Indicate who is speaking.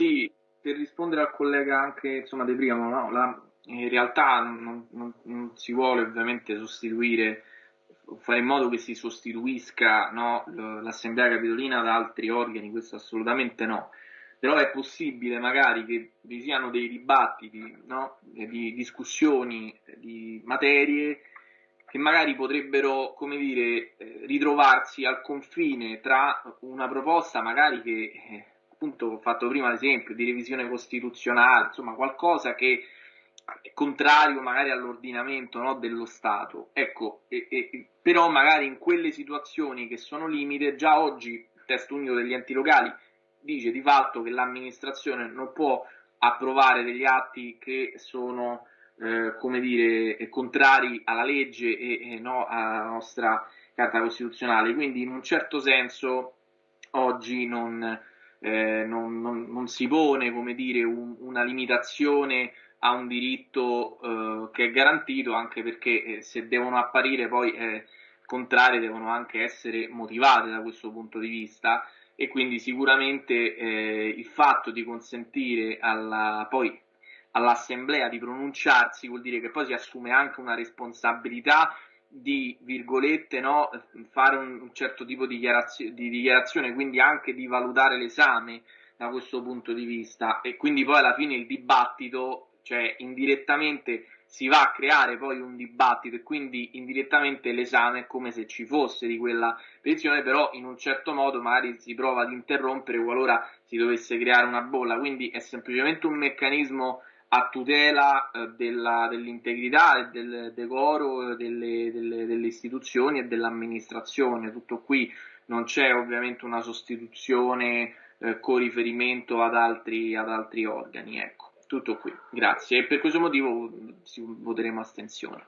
Speaker 1: Sì, per rispondere al collega anche insomma, De Primo, no? La, in realtà non, non, non, si vuole ovviamente sostituire, fare in modo che si sostituisca no, l'Assemblea Capitolina da altri organi, questo assolutamente no. Però è possibile magari che vi siano dei dibattiti, no? di discussioni, di materie che magari potrebbero, come dire, eh, ritrovarsi al confine tra una proposta magari che, eh, appunto, ho fatto prima l'esempio, di revisione costituzionale, insomma, qualcosa che è contrario magari all'ordinamento no, dello Stato. Ecco, e, e, però magari in quelle situazioni che sono limite, già oggi il testo unico degli enti locali dice di fatto che l'amministrazione non può approvare degli atti che sono eh, come dire, contrari alla legge e, e no alla nostra Carta Costituzionale. Quindi in un certo senso oggi non, eh, non, non, non si pone come dire, un, una limitazione a un diritto eh, che è garantito anche perché eh, se devono apparire poi eh, contrarie devono anche essere motivate da questo punto di vista. E quindi sicuramente eh, il fatto di consentire alla, poi all'assemblea di pronunciarsi vuol dire che poi si assume anche una responsabilità di virgolette no, fare un, un certo tipo di, dichiarazio- di dichiarazione, quindi anche di valutare l'esame da questo punto di vista. E quindi poi alla fine il dibattito, cioè indirettamente si va a creare poi un dibattito e quindi indirettamente l'esame è come se ci fosse di quella petizione, però in un certo modo magari si prova ad interrompere qualora si dovesse creare una bolla, quindi è semplicemente un meccanismo a tutela eh, della, dell'integrità e del decoro delle, delle, delle istituzioni e dell'amministrazione. Tutto qui non c'è ovviamente una sostituzione eh, con riferimento ad altri, ad altri organi. Ecco, tutto qui. Grazie. E per questo motivo voteremo astensione.